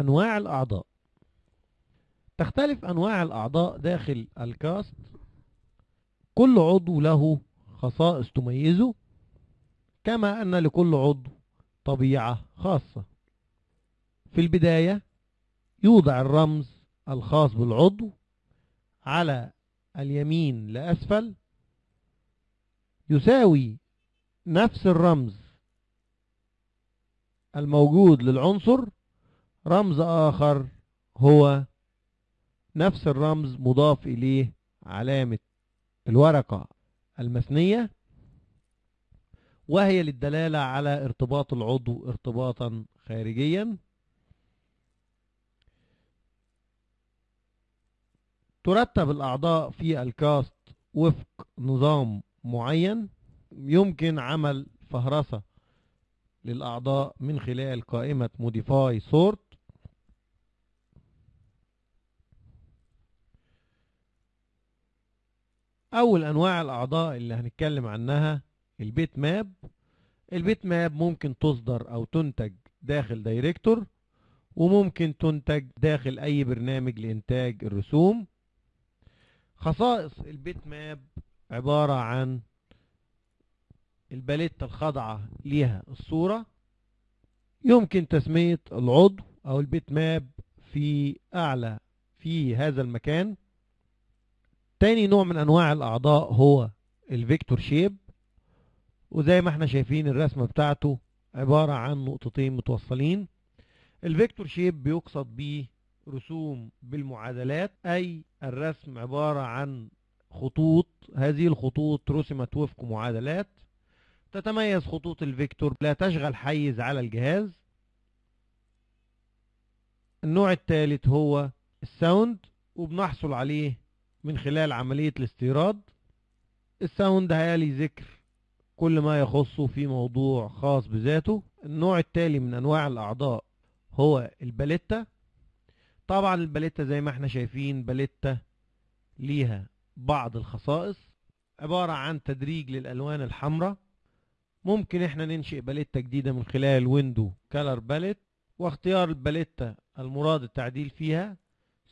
أنواع الأعضاء. تختلف أنواع الأعضاء داخل الكاست. كل عضو له خصائص تميزه كما أن لكل عضو طبيعة خاصة. في البداية يوضع الرمز الخاص بالعضو على اليمين لأسفل يساوي نفس الرمز الموجود للعنصر رمز آخر هو نفس الرمز مضاف إليه علامة الورقة المثنية وهي للدلالة على ارتباط العضو ارتباطا خارجيا. ترتب الأعضاء في الكاست وفق نظام معين. يمكن عمل فهرسة للأعضاء من خلال قائمة Modify Sort أول أنواع الأعضاء اللي هنتكلم عنها ال bitmap. ال bitmap ممكن تصدر أو تنتج داخل Director وممكن تنتج داخل أي برنامج لإنتاج الرسوم. خصائص ال bitmap عبارة عن الباليتة الخاضعة ليها الصورة يمكن تسمية العضو أو ال bitmap في أعلى في هذا المكان. تاني نوع من أنواع الأعضاء هو ال vector shape وزي ما إحنا شايفين الرسمة بتاعته عبارة عن نقطتين متوصلين. ال vector shape بيقصد به رسوم بالمعادلات أي الرسم عبارة عن خطوط هذه الخطوط رسمت وفق معادلات. تتميز خطوط ال vector لا تشغل حيز على الجهاز. النوع الثالث هو ال sound وبنحصل عليه من خلال عملية الاستيراد ال sound هيالي ذكر كل ما يخصه في موضوع خاص بذاته. النوع التالي من أنواع الأعضاء هو الباليتا. طبعا الباليتا زي ما إحنا شايفين باليتا ليها بعض الخصائص عبارة عن تدريج للألوان الحمراء. ممكن إحنا ننشئ باليتا جديدة من خلال window color palette واختيار الباليتا المراد التعديل فيها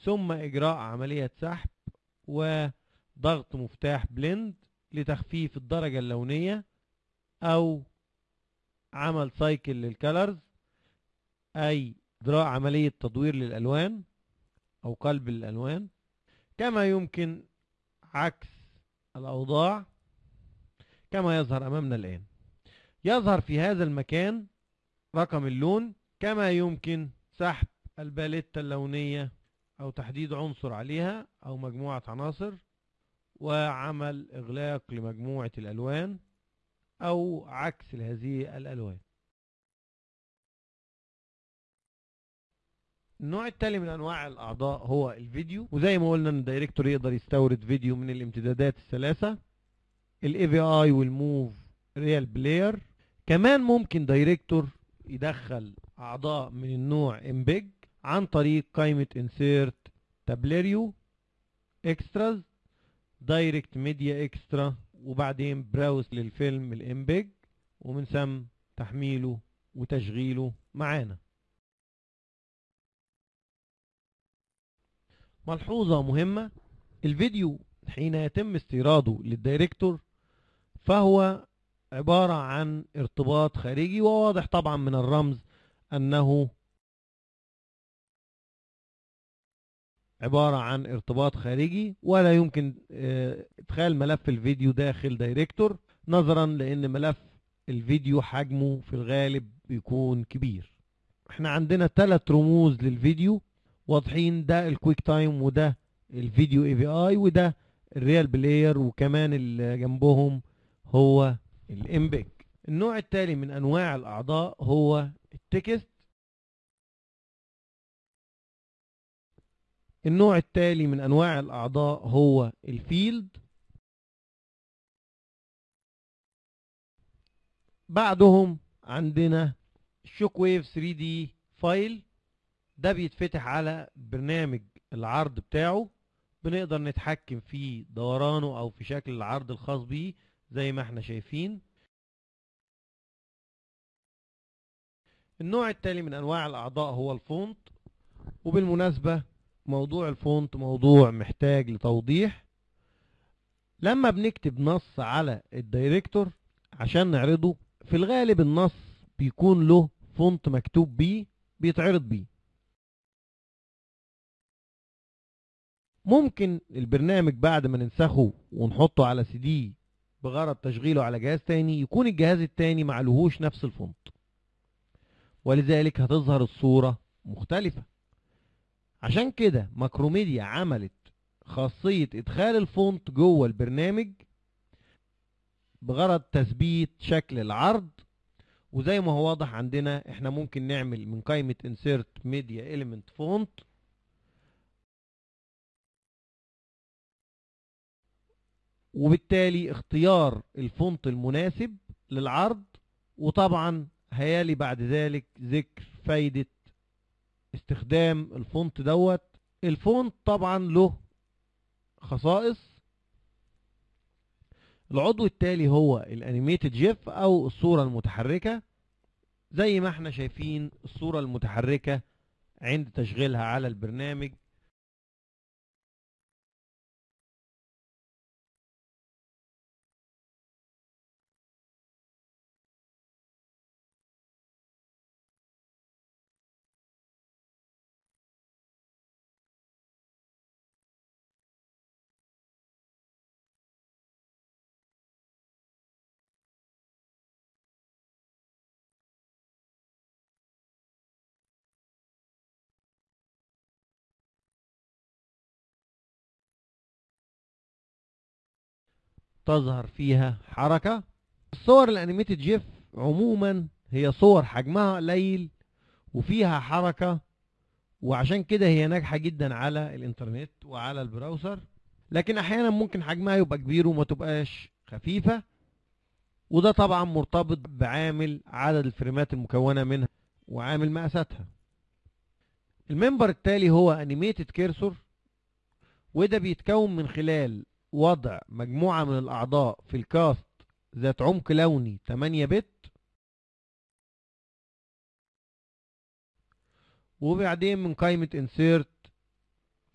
ثم إجراء عملية سحب. وضغط مفتاح blend لتخفيف الدرجة اللونية أو عمل سايكل للكالرز أي اجراء عملية تدوير للألوان أو قلب الألوان. كما يمكن عكس الأوضاع كما يظهر أمامنا الآن. يظهر في هذا المكان رقم اللون كما يمكن سحب الباليتة اللونية أو تحديد عنصر عليها أو مجموعة عناصر وعمل إغلاق لمجموعة الألوان أو عكس هذه الألوان. النوع التالي من أنواع الأعضاء هو الفيديو وزي ما قلنا إن ال Director يقدر يستورد فيديو من الامتدادات الثلاثة AVI وال MOV RealPlayer كمان ممكن Director يدخل أعضاء من النوع امبيج عن طريق قائمة insert تابليريو اكستراز دايركت ميديا اكسترا وبعدين براوس للفيلم الامبيج ومن ثم تحميله وتشغيله معانا. ملحوظة مهمة الفيديو حين يتم استيراده للدايركتور فهو عبارة عن ارتباط خارجي وواضح طبعا من الرمز أنه عبارة عن ارتباط خارجي ولا يمكن إدخال ملف الفيديو داخل Director نظرا لأن ملف الفيديو حجمه في الغالب بيكون كبير. إحنا عندنا ثلاث رموز للفيديو واضحين ده ال QuickTime وده الفيديو AVI وده ال RealPlayer وكمان اللي جنبهم هو ال MPEG النوع التالي من أنواع الأعضاء هو ال text. النوع التالي من أنواع الأعضاء هو ال field. بعدهم عندنا Shockwave 3D file ده بيتفتح على برنامج العرض بتاعه. بنقدر نتحكم في دورانه أو في شكل العرض الخاص بيه زي ما إحنا شايفين. النوع التالي من أنواع الأعضاء هو ال font. وبالمناسبة موضوع ال font موضوع محتاج لتوضيح. لما بنكتب نص على ال Director عشان نعرضه في الغالب النص بيكون له font مكتوب بيه بيتعرض بيه. ممكن البرنامج بعد ما ننسخه ونحطه على سي دي بغرض تشغيله على جهاز تاني يكون الجهاز التاني معلهوش نفس ال font. ولذلك هتظهر الصورة مختلفة. عشان كده Macromedia عملت خاصية إدخال ال font جوه البرنامج بغرض تثبيت شكل العرض وزي ما هو واضح عندنا إحنا ممكن نعمل من قائمة insert media element font وبالتالي اختيار ال font المناسب للعرض وطبعا هيلي بعد ذلك ذكر فايدة استخدام ال font دوت. ال font طبعا له خصائص. العضو التالي هو ال animated GIF أو الصورة المتحركة. زي ما إحنا شايفين الصورة المتحركة عند تشغيلها على البرنامج تظهر فيها حركة. الصور ال animated GIF عموما هي صور حجمها قليل وفيها حركة وعشان كده هي ناجحة جدا على الإنترنت وعلى ال browser. لكن أحيانا ممكن حجمها يبقى كبير وما تبقاش خفيفة وده طبعا مرتبط بعامل عدد ال frameات المكونة منها وعامل مقاساتها. الممبر التالي هو animated cursor وده بيتكون من خلال وضع مجموعة من الأعضاء في ال cast ذات عمق لوني 8 bit. وبعدين من قائمة insert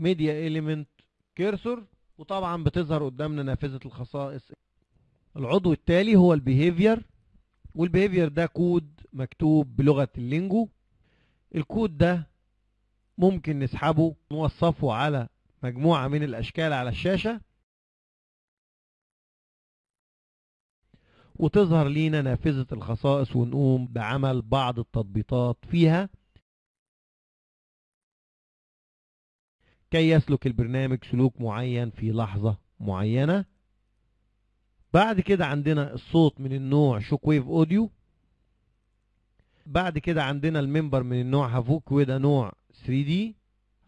media element cursor وطبعا بتظهر قدامنا نافذة الخصائص. العضو التالي هو ال behavior وال behavior ده كود مكتوب بلغة ال Lingo. الكود ده ممكن نسحبه نوظفه على مجموعة من الأشكال على الشاشة. وتظهر لينا نافذة الخصائص ونقوم بعمل بعض التطبيقات فيها. كي يسلك البرنامج سلوك معين في لحظة معينة. بعد كده عندنا الصوت من النوع Shockwave audio. بعد كده عندنا ال member من النوع Havok وده نوع 3D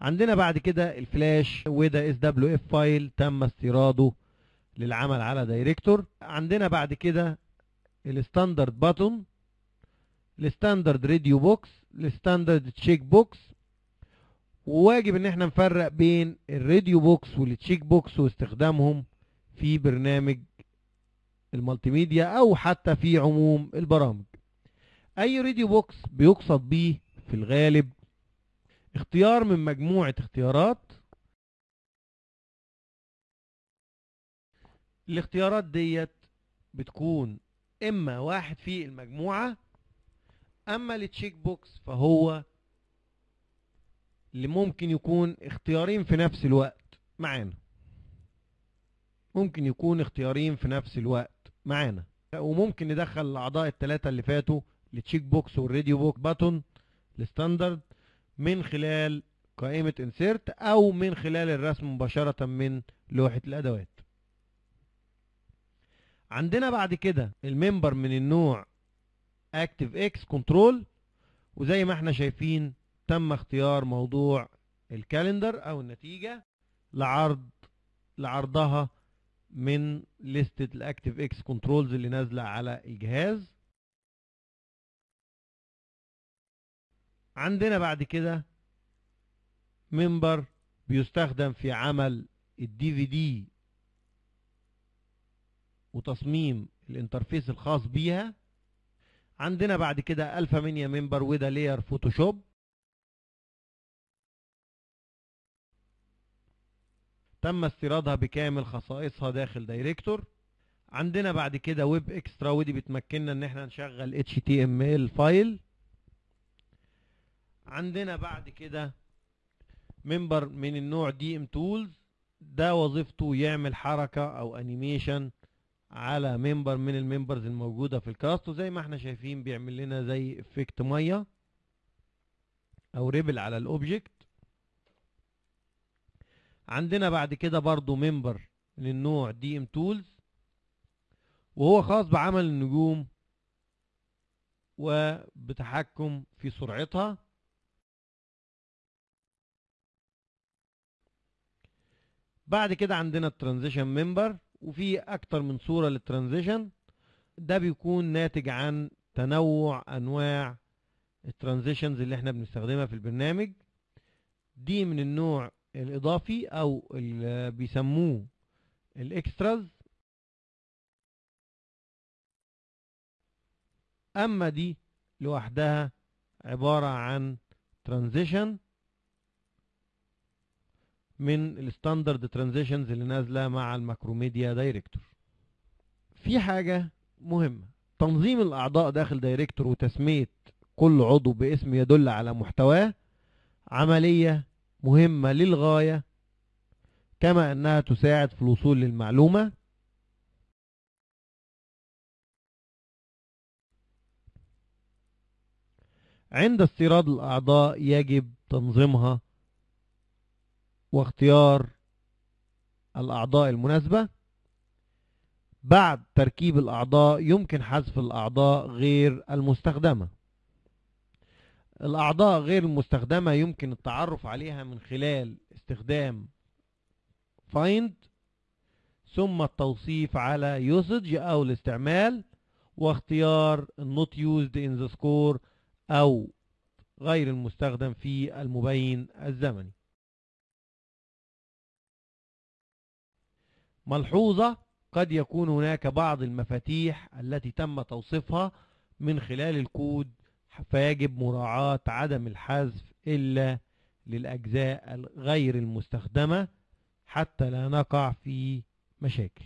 عندنا بعد كده الفلاش وده SWF file تم استيراده للعمل على Director. عندنا بعد كده ال standard button ال standard radio box ال standard check box وواجب إن إحنا نفرق بين ال radio box وال check box واستخدامهم في برنامج ال multimedia أو حتى في عموم البرامج. أي radio box بيقصد بيه في الغالب اختيار من مجموعة اختيارات الاختيارات ديت بتكون إما واحد في المجموعة أما ال check box فهو اللي ممكن يكون اختيارين في نفس الوقت معانا. ممكن يكون اختيارين في نفس الوقت معانا. وممكن ندخل الأعضاء الثلاثة اللي فاتوا ال check box وال radio box button ال standard من خلال قائمة insert أو من خلال الرسم مباشرة من لوحة الأدوات. عندنا بعد كده ال member من النوع ActiveX control وزي ما إحنا شايفين تم اختيار موضوع ال calendar أو النتيجة لعرض لعرضها من لستة ال ActiveX controls اللي نازلة على الجهاز. عندنا بعد كده member بيستخدم في عمل ال DVD وتصميم ال interface الخاص بيها. عندنا بعد كده AlphaMania member وده layer Photoshop تم استيرادها بكامل خصائصها داخل Director. عندنا بعد كده Web Xtra ودي بتمكننا إن إحنا نشغل HTML file. عندنا بعد كده member من النوع DM tools ده وظيفته يعمل حركة أو animation على member من ال members الموجودة في ال cast وزي ما إحنا شايفين بيعمل لنا زي effect مية أو ripple على ال object. عندنا بعد كده برضو member من النوع DM tools وهو خاص بعمل النجوم وبتحكم في سرعتها. بعد كده عندنا ال transition member وفي أكتر من صورة لل transition. ده بيكون ناتج عن تنوع أنواع ال transitions اللي إحنا بنستخدمها في البرنامج. دي من النوع الإضافي أو اللي بيسموه ال Xtras. أما دي لوحدها عبارة عن transition. من ال standard transitions اللي نازلة مع ال Macromedia Director. في حاجة مهمة. تنظيم الأعضاء داخل دايركتور وتسمية كل عضو باسم يدل على محتواه عملية مهمة للغاية كما أنها تساعد في الوصول للمعلومة. عند استيراد الأعضاء يجب تنظيمها واختيار الأعضاء المناسبة. بعد تركيب الأعضاء يمكن حذف الأعضاء غير المستخدمة. الأعضاء غير المستخدمة يمكن التعرف عليها من خلال استخدام find ثم التوصيف على usage أو الاستعمال واختيار not used in the score أو غير المستخدم في المبين الزمني. ملحوظة قد يكون هناك بعض المفاتيح التي تم توصيفها من خلال الكود فيجب مراعاة عدم الحذف إلا للأجزاء غير المستخدمة حتى لا نقع في مشاكل.